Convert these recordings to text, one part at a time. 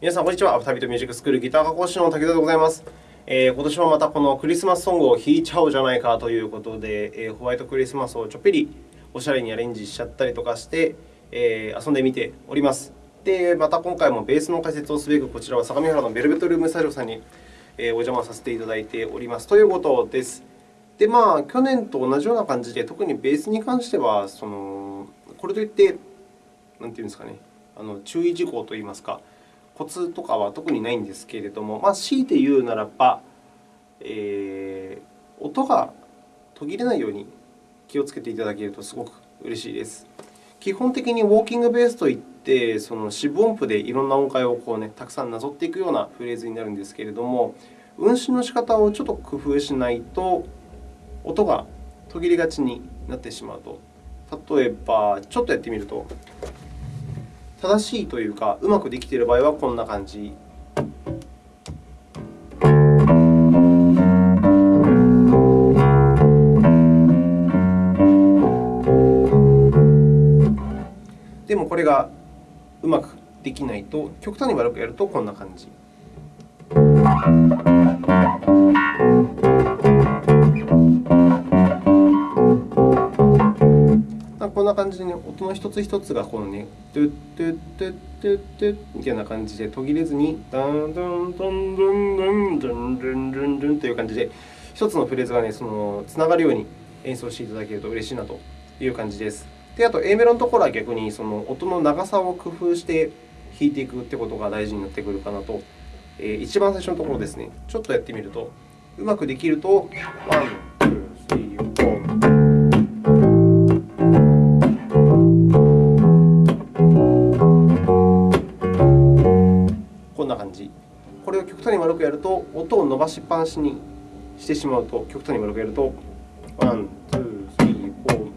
皆さん、こんにちは。アフタービートミュージックスクールギター科講師の武田でございます。えー、今年もまたこのクリスマスソングを弾いちゃおうじゃないかということで、えー、ホワイトクリスマスをちょっぴりおしゃれにアレンジしちゃったりとかして、えー、遊んでみております。で、また今回もベースの解説をすべく、こちらは相模原のベルベットルームスタジオさんに、えー、お邪魔させていただいておりますということです。で、まあ、去年と同じような感じで、特にベースに関しては、そのこれといって、なんていうんですかね、あの注意事項といいますか、コツとかは特にないんですけれども、まあ、強いて言うならば、えー、音が途切れないように気をつけていただけるとすごく嬉しいです。基本的にウォーキングベースといって、その四分音符でいろんな音階をこう、ね、たくさんなぞっていくようなフレーズになるんですけれども、運指の仕方をちょっと工夫しないと、音が途切れがちになってしまうと。例えば、ちょっとやってみると。正しいというか、うまくできている場合はこんな感じ。でもこれがうまくできないと、極端に悪くやるとこんな感じ。感じで、ね、音の一つ一つがこのね、トゥットゥットゥットゥットゥッみたいな感じで途切れずに、ダンダンダンダンダンダンダンダンダンという感じで、一つのフレーズがね、そのつながるように演奏していただけると嬉しいなという感じです。で、あと A メロのところは逆にその音の長さを工夫して弾いていくということが大事になってくるかなと。えー、一番最初のところですね、ちょっとやってみると、うまくできると、One、な感じ？これを極端に丸くやると、音を伸ばしっぱなしにしてしまうと、極端に丸くやると、 one、two、three、four。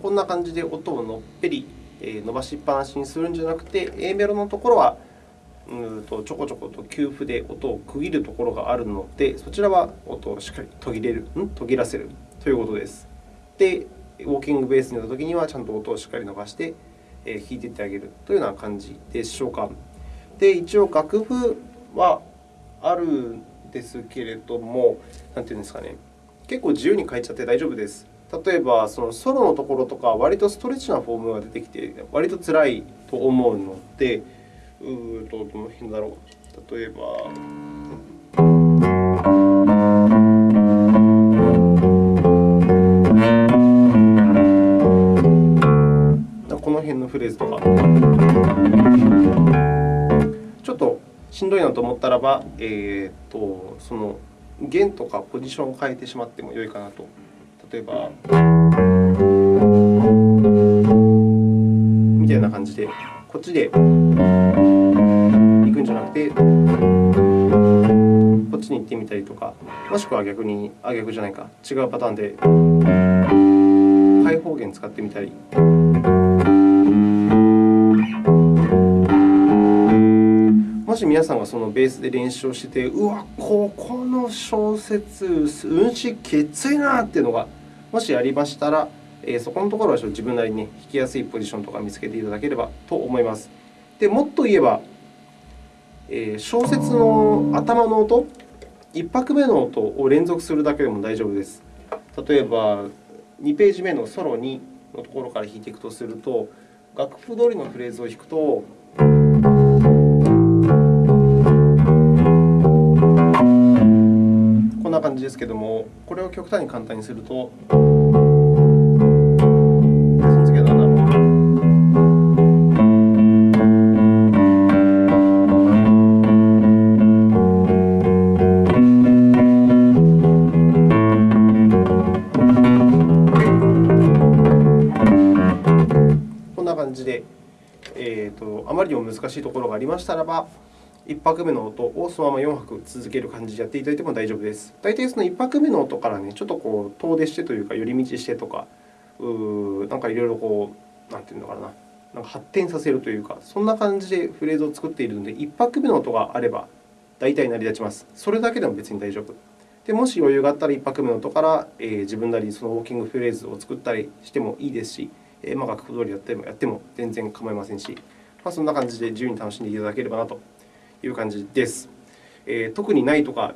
こんな感じで音をのっぺり伸ばしっぱなしにするんじゃなくて、A メロのところはうんとちょこちょこと給付で音を区切るところがあるので、そちらは音をしっかり途切れる、ん？途切らせるということです。で、ウォーキングベースになったときには、ちゃんと音をしっかり伸ばして弾いていってあげるというような感じでしょうか。で、一応、楽譜はあるんですけれども、なんていうんですかね、結構自由に書いちゃって大丈夫です。例えば、そのソロのところとか、割とストレッチなフォームが出てきて、割と辛いと思うので、うーと、どの辺だろう。例えば、しんどいなと思ったらば、えーと、その弦とかポジションを変えてしまってもよいかなと。例えば、みたいな感じで、こっちで行くんじゃなくて、こっちに行ってみたりとか、もしくは逆に、あ、逆じゃないか、違うパターンで、開放弦使ってみたり。もし皆さんがそのベースで練習をしてて、うわ、ここの小節、運指きついなっていうのが、もしありましたら、え、そこのところは自分なりに、弾きやすいポジションとか見つけていただければと思います。でもっと言えば、え、小節の頭の音、1拍目の音を連続するだけでも大丈夫です。例えば、2ページ目のソロ2のところから弾いていくとすると、楽譜通りのフレーズを弾くと、こんな感じですけども、これを極端に簡単にすると、えーと、あまりにも難しいところがありましたらば、1拍目の音をそのまま4拍続ける感じでやっていただいても大丈夫です。大体その1拍目の音からね、ちょっとこう遠出してというか、寄り道してとか、うーなんかいろいろこう、なんていうのかな、なんか発展させるというか、そんな感じでフレーズを作っているので、1拍目の音があれば大体成り立ちます。それだけでも別に大丈夫。でもし余裕があったら1拍目の音から、えー、自分なりにそのウォーキングフレーズを作ったりしてもいいですし、え、まあ、楽譜通りやってもやっても全然構いませんし、まあ、そんな感じで自由に楽しんでいただければなという感じです。えー、特にないとか、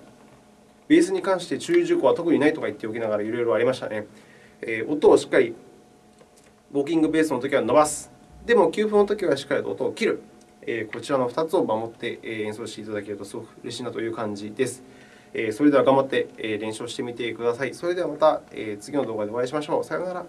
ベースに関して注意事項は特にないとか言っておきながらいろいろありましたね。えー、音をしっかりウォーキングベースのときは伸ばす。でも、給付のときはしっかりと音を切る。えー、こちらの2つを守って演奏していただけるとすごく嬉しいなという感じです。えそれでは頑張って練習してみてください。それではまた次の動画でお会いしましょう。さようなら。